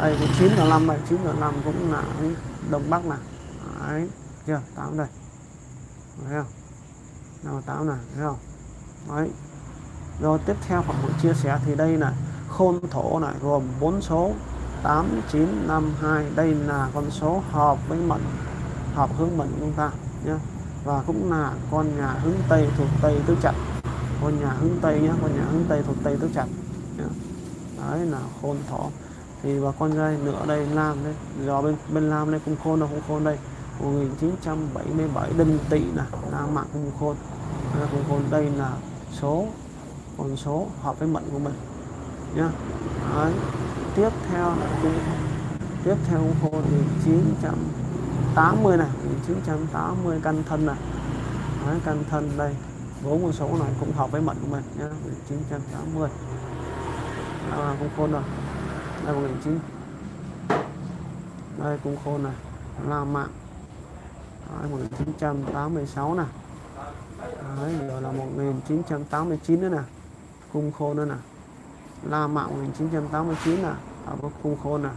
Đây cái 9 là 5 này 9 là 5 cũng là hướng đông bắc này. Đấy chưa 8 đây. Thấy không? Nào 8 này thấy không? Đấy. Rồi tiếp theo khoảng một chia sẻ thì đây là khôn thổ này gồm 4 số 8 9 5 2 đây là con số hợp với mệnh hợp hướng mệnh chúng ta nhé và cũng là con nhà hướng tây thuộc tây tứ trạch con nhà hướng tây nhé con nhà hướng tây thuộc tây tứ trạch đấy là khôn thỏ. Thì và con dây nữa đây lam đấy do bên bên lam đây cũng khôn đâu cũng khôn đây. 1977 đinh tỵ nè nam mạng cung khôn. Cung khôn. Đây là số, con số hợp với mệnh của mình. Nhá. Đấy. tiếp theo là cung tiếp theo cung khôn. Thì 980 này 980 canh thân này đấy, canh thân đây. Bốn con số này cũng hợp với mệnh của mình nhá. 1980 à, cũng khôn rồi. Đây 19 đây cũng khôn này. La mạng. Đấy, 1986 nè. Đấy, giờ là 1989 nữa nè. Cung khôn nữa nè. La mạng 1989 nè. À, có cung khôn nè.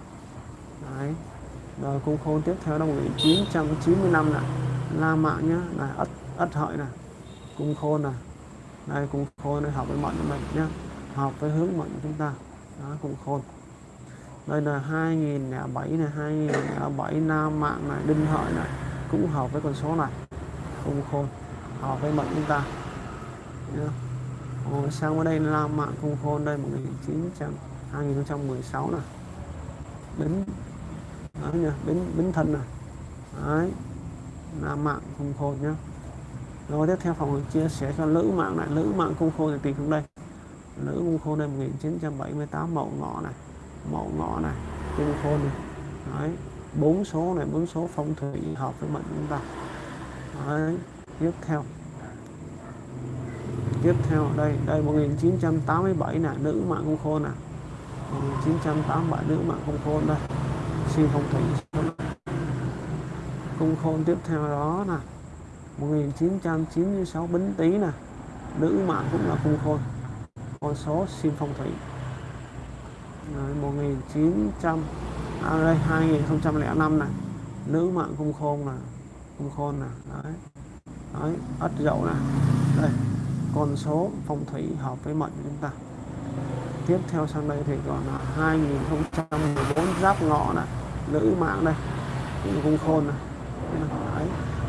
Đấy rồi cung khôn tiếp theo là 1995 này La Mạo nhá này ất ất hợi này cung khôn này đây cung khôn đây học với mệnh của mình nhá. Học với hướng mệnh của chúng ta. Đó cung khôn. Đây là 2007 này 2007 Nam Mạng này, Đinh Hợi này. Cũng hợp với con số này. Cung khôn. Hợp với mệnh chúng ta. Nhá. Rồi, sang ở đây là mạng cung khôn đây 1900 2016 này đến đấy nha bính bính thân này đấy, là mạng cung khôn nhá. Rồi tiếp theo phòng chia sẻ cho nữ mạng này. Nữ mạng cung khôn thì tìm xuống đây. Nữ cung khôn đây 1978 mậu ngọ này. Mậu ngọ này cung khôn này đấy, bốn số này, bốn số phong thủy hợp với mệnh chúng ta. Đấy, tiếp theo. Tiếp theo, đây đây 1987 là nữ mạng cung khôn nè 1987 nữ mạng cung khôn đây chi phong thủy cung khôn tiếp theo đó là 1996 bính tý nè nữ mạng cũng là cung khôn. Con số xin phong thủy. Đấy, 1900 à, đây 2005 này nữ mạng cung khôn là cung khôn nè đấy. Đấy ất dậu nè. Đây con số phong thủy hợp với mệnh của chúng ta. Tiếp theo sang đây thì còn là 2014 giáp ngọ nè nữ mạng đây cũng không khôn này. Đấy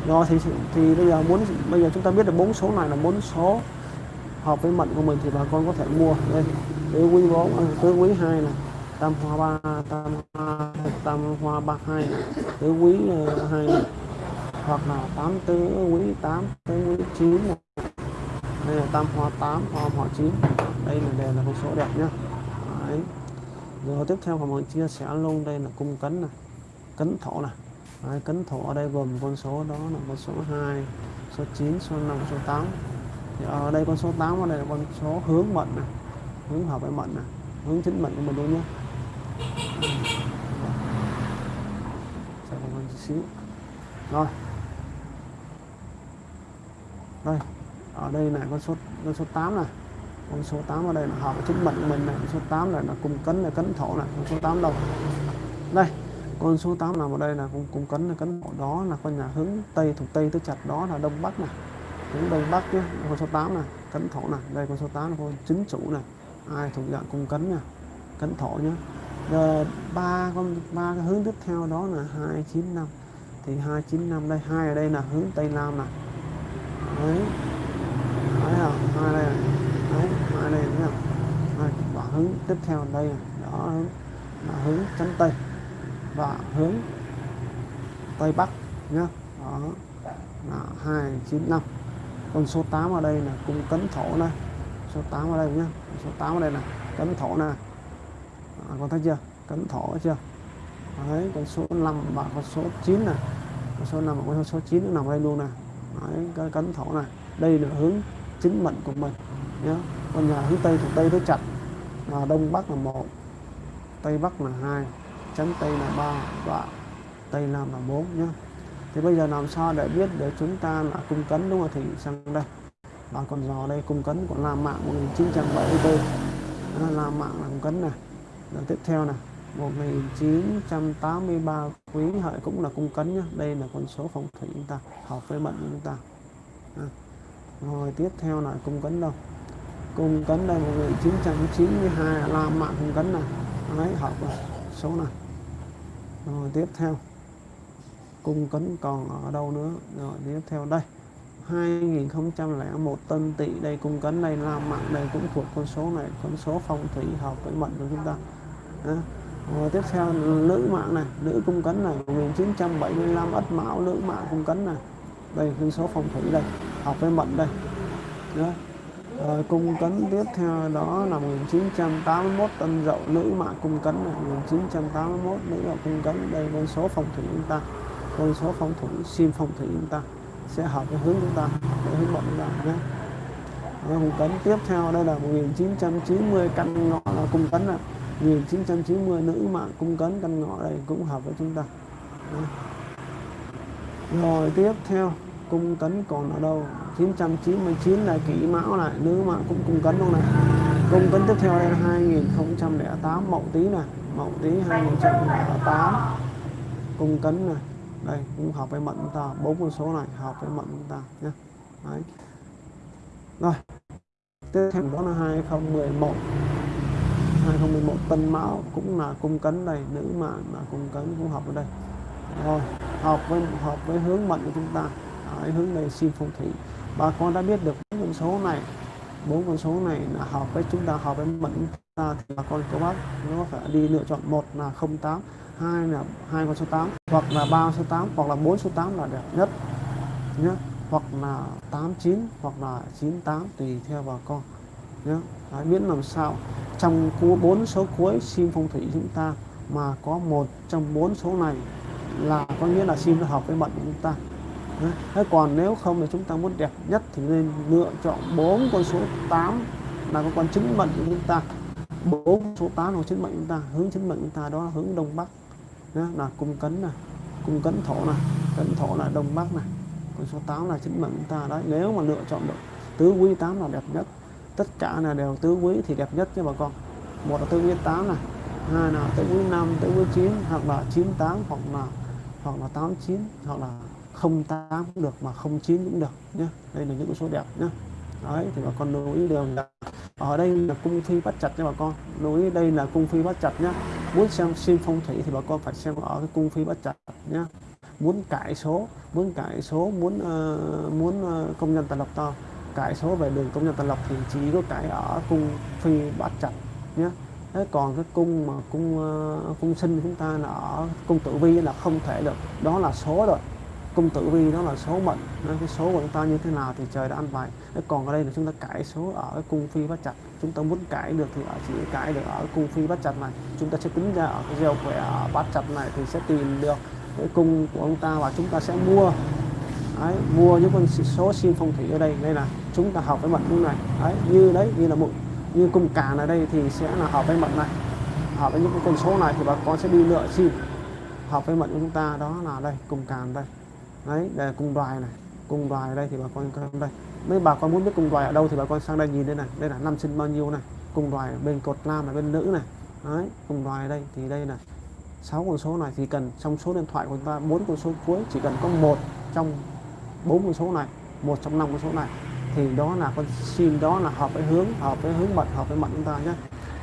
do thì thì bây giờ muốn bây giờ chúng ta biết được bốn số này là bốn số hợp với mệnh của mình thì bà con có thể mua. Đây, tứ quý bốn à, tứ quý hai này, tam hoa ba, tam hoa tam hoa ba hai tứ quý ờ, hai hai hoặc là tám tứ quý tám, tứ quý chín đây là tam hoa tám, hoa hoa chín. Đây là đều là con số đẹp nhá. Đấy rồi tiếp theo mình chia sẻ luôn đây là cung cấn này cấn thổ này Đấy, cấn thổ ở đây gồm con số đó là con số 2 số 9 số 5 số 8 thì ở đây con số 8 ở đây là con số hướng mệnh này hướng hợp với mệnh này hướng chính mệnh của mình luôn nhé. Sẽ còn hơn xíu. Rồi. Đây ở đây này con số con số 8 này con số 8 ở đây là hợp với chính mệnh của mình này. Con số 8 này là cung cấn là cấn thổ này. Con số 8 đâu? Đây con số 8 nằm ở đây là cung, cung cấn là cấn thổ. Đó là con nhà hướng tây thuộc tây tới chặt đó là đông bắc này. Hướng đông bắc chứ con số 8 này cấn thổ này. Đây con số 8 là con chính chủ này. Ai thuộc dạng cung cấn nha. Cấn thổ nhé. Rồi ba con ba cái hướng tiếp theo đó là 295 thì 295 đây hai ở đây là hướng tây nam này. Đấy. Đấy à, hai đây à đấy hai đây thấy không đây, và hướng tiếp theo đây này. đó hướng là hướng chấm tây và hướng tây bắc nhá. Đó là 295 còn số 8 ở đây là cung cấn thổ này. Số 8 ở đây nhá. Số 8 ở đây là cấn thổ này. À, con thấy chưa? Cấn thổ chưa? Đấy con số 5 và con số 9 này. Con số 5 và con số 9 nó nằm đây luôn này. Đấy cái cấn thổ này. Đây là hướng chính mệnh của mình nhé con nhà hướng tây thuộc tây tới chặt. Là đông bắc là một tây bắc là hai chấn tây là ba và tây nam là bốn nhé thì bây giờ làm sao để biết để chúng ta là cung cấn đúng không thì sang đây? Và con giò đây cung cấn của Lam Mạng 1974 đó, Lam Mạng là cung cấn này. Rồi tiếp theo này 1983 quý hợi cũng là cung cấn nhé. đây là con số phong thủy chúng ta hợp với mệnh chúng ta. À. rồi tiếp theo là cung cấn đâu? Cung cấn đây 1992 là Lam Mạng cung cấn này. Đấy hợp rồi số này. Rồi, tiếp theo. Cung cấn còn ở đâu nữa? Rồi, tiếp theo đây. 2001 tân tỵ đây cung cấn đây làm mạng đây cũng thuộc con số này, con số phong thủy hợp với mệnh của chúng ta. Đó. Rồi, tiếp theo nữ mạng này. Nữ cung cấn này 1975 ất mão nữ mạng cung cấn này. Đây, con số phong thủy đây, hợp với mệnh đây. Đó. Rồi cung cấn tiếp theo đó là 1981 tân dậu nữ mạng cung cấn này. 1981 nữ mạng cung cấn, đây con số phong thủy chúng ta. Con số phong thủy sim phong thủy chúng ta. Sẽ hợp với hướng chúng ta với hướng mệnh chúng ta nhé. Ờ, cung cấn tiếp theo, đây là 1990 căn ngọ là cung cấn là 1990 nữ mạng cung cấn, căn ngọ đây cũng hợp với chúng ta. Đấy. rồi tiếp theo, cung cấn còn ở đâu? 999 là kỷ mão này nữ mạng cũng cung cấn luôn này. Cung cấn tiếp theo đây là 2008 mậu tý này mậu tý 2008 cung cấn này đây cũng hợp với mệnh chúng ta bốn con số này hợp với mệnh chúng ta nhé. Đấy. rồi tiếp theo đó là 2011 2011 tân mão cũng là cung cấn đây nữ mạng là cung cấn cũng hợp ở đây. Rồi hợp với hợp với hướng mệnh của chúng ta. Đấy, hướng này xin phong thủy bà con đã biết được bốn con số này. Bốn con số này là hợp với chúng ta hợp với mệnh chúng ta thì bà con cô bác nó phải đi lựa chọn một là 08 hai là hai con số 8 hoặc là ba số 8 hoặc là bốn số 8 là đẹp nhất nhé hoặc là 89 hoặc là 98 tùy theo bà con nhé Đấy, biết làm sao. Trong bốn số cuối sim phong thủy chúng ta mà có một trong bốn số này là có nghĩa là sim nó hợp với mệnh của chúng ta. Thế còn nếu không thì chúng ta muốn đẹp nhất thì nên lựa chọn bốn con số 8 là có con chứng mệnh của chúng ta. Bốn số 8 là chứng mệnh chúng ta. Hướng chứng mệnh chúng ta đó là hướng đông bắc. Đó là cung cấn này cung cấn thổ này cấn thổ là đông bắc này con số 8 là chứng mệnh chúng ta. Đấy, nếu mà lựa chọn được tứ quý 8 là đẹp nhất. Tất cả là đều tứ quý thì đẹp nhất cho bà con. Một là tứ quý 8 này hai là tứ quý 5 tứ quý 9 hoặc là 98 hoặc là hoặc là 89 hoặc là 08 cũng được mà 09 cũng được nhé đây là những con số đẹp nhé đấy thì bà con lưu ý đều là ở đây là cung phi bắt chặt cho bà con. Lưu ý đây là cung phi bắt chặt nhé muốn xem sim phong thủy thì bà con phải xem ở cái cung phi bắt chặt nhé muốn cải số muốn cải số muốn uh, muốn uh, công nhân tần lập to. Cải số về đường công nhân tần lập thì chỉ có cải ở cung phi bắt chặt nhé thế còn cái cung mà cung uh, cung sinh chúng ta là ở cung tử vi là không thể được. Đó là số rồi cung tử vi đó là số mệnh. Cái số của chúng ta như thế nào thì trời đã ăn bài. Còn ở đây là chúng ta cải số ở cái cung phi bắt chặt. Chúng ta muốn cải được thì ở chỉ cải được ở cung phi bắt chặt này. Chúng ta sẽ tính ra ở cái gieo khỏe bát bắt chặt này thì sẽ tìm được cái cung của ông ta và chúng ta sẽ mua. Đấy, mua những con số sim phong thủy ở đây. Đây là chúng ta học với mệnh cung này. Đấy, như đấy như là một như cung càn ở đây thì sẽ là hợp với mệnh này. Hợp với những con số này thì bà con sẽ đi lựa sim hợp với mệnh của chúng ta đó là đây cung càn đây đấy, đây là cung đoài này. Cung đoài đây thì bà con coi đây. Mấy bà con muốn biết cung đoài ở đâu thì bà con sang đây nhìn đây này. Đây là năm sinh bao nhiêu này. Cung đoài bên cột nam là bên nữ này. Đấy, cung đoài đây thì đây là sáu con số này thì cần trong số điện thoại của chúng ta, bốn con số cuối, chỉ cần có một trong bốn con số này, một trong năm con số này, thì đó là con sim đó là hợp với hướng, hợp với hướng mật, hợp với mật chúng ta nhé.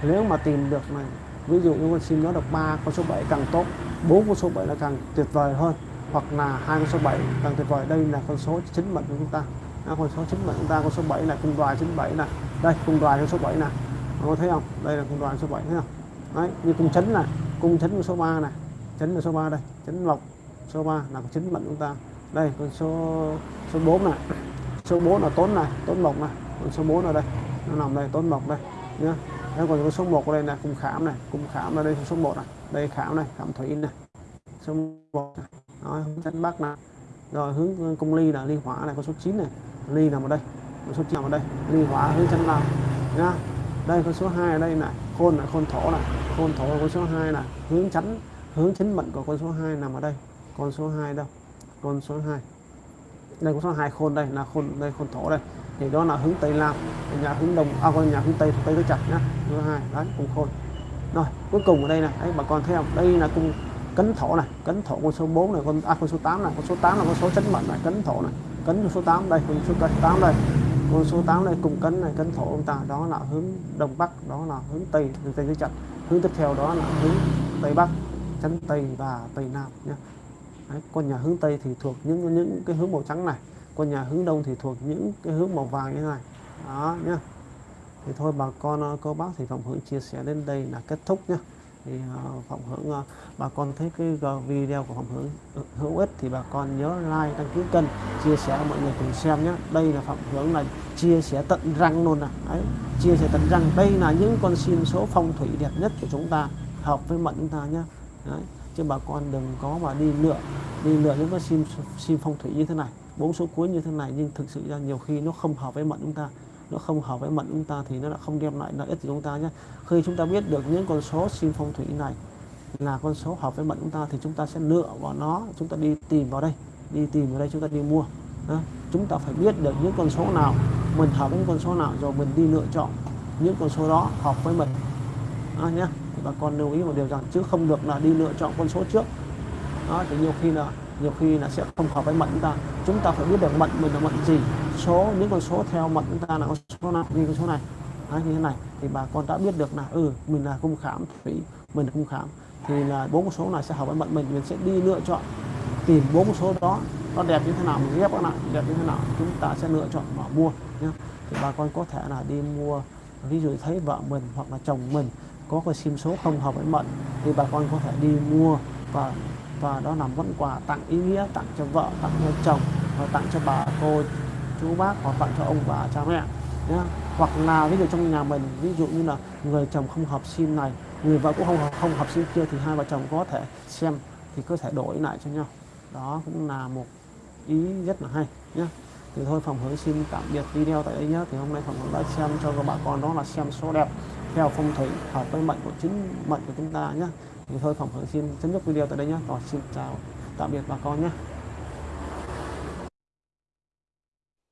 Nếu mà tìm được này, ví dụ như con sim đó được ba con số 7 càng tốt, bốn con số 7 là càng tuyệt vời hơn hoặc là hai con số 7 càng tuyệt vời đây là con số chính mệnh của chúng ta à, con số chính mệnh chúng ta con số 7 là cung đoài 97 này đây cung đoài con số 7 này có thấy không đây là cung đoài số 7 thấy không đấy như cung chấn này cung chấn số 3 này chấn là số 3 đây chấn lộc số 3 là chính mệnh chúng ta đây con số số 4 này số 4 là tốn này tốn mộc này con số 4 ở đây nó nằm đây tốn mộc đây nhá đây còn có số 1 ở đây là cung khảm này cung khảm là đây số 1 này đây khảm này khảm thủy này số 1 này rồi, hướng dẫn bắc này rồi hướng cung ly là ly hỏa này có số 9 này. Ly nằm ở đây có số 9 nằm ở đây. Ly hỏa hướng chân nam nhá đây có số 2 ở đây này. Khôn là khôn thổ này. Khôn thổ là con số 2 này. Hướng chắn hướng chính mệnh của con số 2 nằm ở đây. Con số 2 đâu? Con số 2 đây con số 2 khôn đây là khôn đây khôn thổ đây. Thì đó là hướng tây nam. Nhà hướng đông à con nhà hướng tây tây tứ chặt nhá. Thứ hai đấy cùng khôn. Rồi cuối cùng ở đây này. Đấy bà con thấy không? Đây là cung cấn thổ này cấn thổ con số 4 này con à con số 8 này con số 8 là con số chấn mệnh này cấn thổ này. Cấn số 8 đây con số 8 đây. Con số 8 này cùng cấn này cấn thổ ông ta đó là hướng đông bắc đó là hướng tây hướng tây dưới chặt hướng tiếp theo đó là hướng tây bắc chấn tây và tây nam nhé. Đấy, con nhà hướng tây thì thuộc những những cái hướng màu trắng này con nhà hướng đông thì thuộc những cái hướng màu vàng như thế này. Đó nhé. Thì thôi bà con ờ, cô bác thì phòng hưởng chia sẻ đến đây là kết thúc nhé thì ờ, phạm hưởng ờ, bà con thấy cái ờ, video của phạm hưởng ừ, hữu ích thì bà con nhớ like, đăng ký kênh, chia sẻ, mọi người cùng xem nhé. Đây là phạm hưởng là chia sẻ tận răng luôn nè đấy, chia sẻ tận răng. Đây là những con sim số phong thủy đẹp nhất của chúng ta, hợp với mệnh chúng ta nhé. Đấy, chứ bà con đừng có mà đi lựa đi lựa những cái sim sim phong thủy như thế này, bốn số cuối như thế này, nhưng thực sự ra nhiều khi nó không hợp với mệnh chúng ta nó không hợp với mệnh chúng ta thì nó đã không đem lại lợi ích cho chúng ta nhé. Khi chúng ta biết được những con số sim phong thủy này là con số hợp với mệnh chúng ta thì chúng ta sẽ lựa vào nó chúng ta đi tìm vào đây đi tìm vào đây chúng ta đi mua à, chúng ta phải biết được những con số nào mình hợp với những con số nào rồi mình đi lựa chọn những con số đó hợp với mình à, nhé. Thì bà con lưu ý một điều rằng chứ không được là đi lựa chọn con số trước đó. Thì nhiều khi là nhiều khi là sẽ không hợp với mệnh chúng ta. Chúng ta phải biết được mệnh mình là mệnh gì số những con số theo mệnh chúng ta là con số nào như con số này. Đấy, như thế này thì bà con đã biết được là ừ mình là cung khảm thủy mình là cung khảm thì là bốn con số này sẽ hợp với mệnh mình mình sẽ đi lựa chọn tìm bốn con số đó nó đẹp như thế nào mình ghép các bạn đẹp như thế nào chúng ta sẽ lựa chọn mà mua nhé thì bà con có thể là đi mua ví dụ thấy vợ mình hoặc là chồng mình có cái sim số không hợp với mệnh thì bà con có thể đi mua và và đó là món quà tặng ý nghĩa tặng cho vợ tặng cho chồng và tặng cho bà cô chú bác hoặc tặng cho ông bà cha mẹ nhé hoặc là ví dụ trong nhà mình ví dụ như là người chồng không hợp sim này người vợ cũng không hợp, không hợp sim kia thì hai vợ chồng có thể xem thì có thể đổi lại cho nhau. Đó cũng là một ý rất là hay nhé thì thôi phòng hướng xin tạm biệt video tại đây nhé thì hôm nay phòng hướng đã xem cho các bà con đó là xem số đẹp theo phong thủy hợp với mệnh của chính mệnh của chúng ta nhé thì thôi phòng hướng xin chấm dứt video tại đây nhé rồi xin chào tạm biệt bà con nhé